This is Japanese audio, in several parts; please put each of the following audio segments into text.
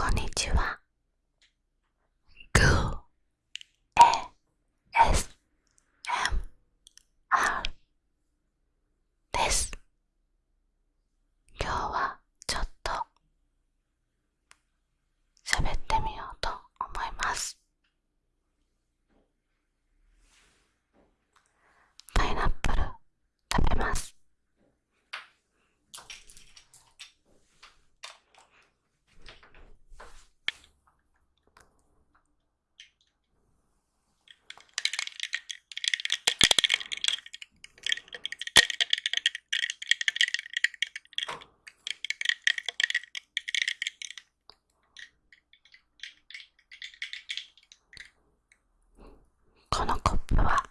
こんにちは。ふわ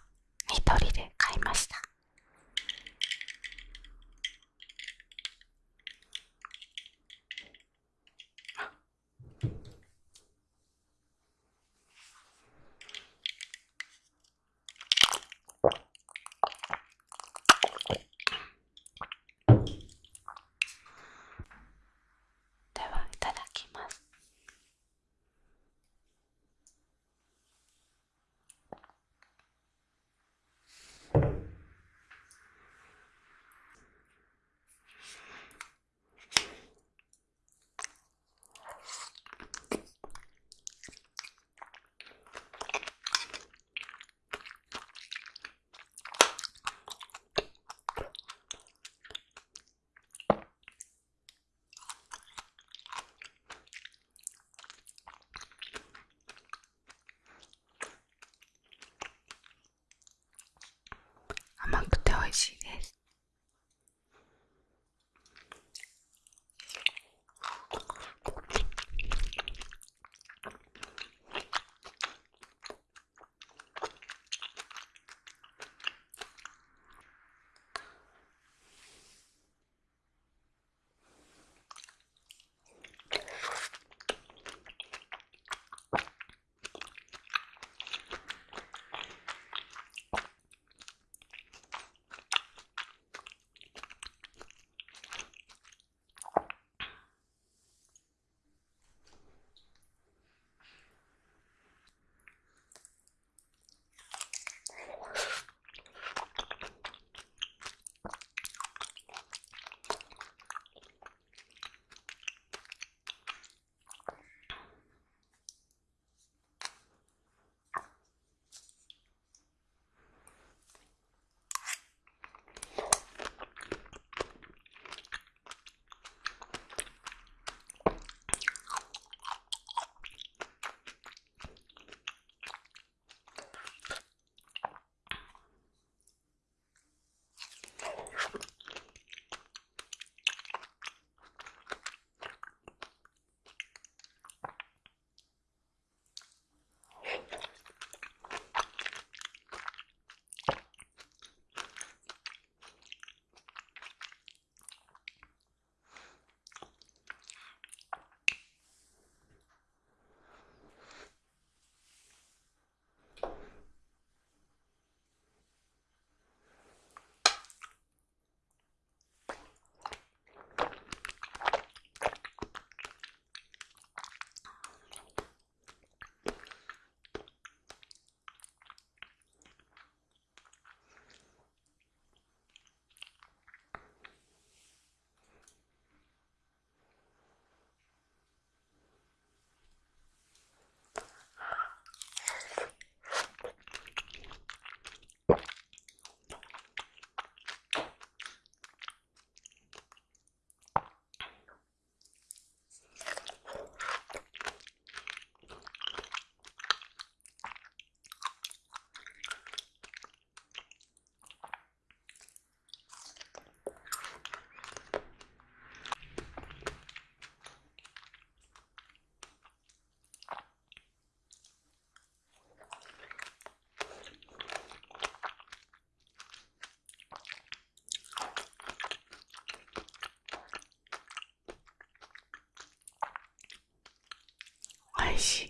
味しいです。Спаси.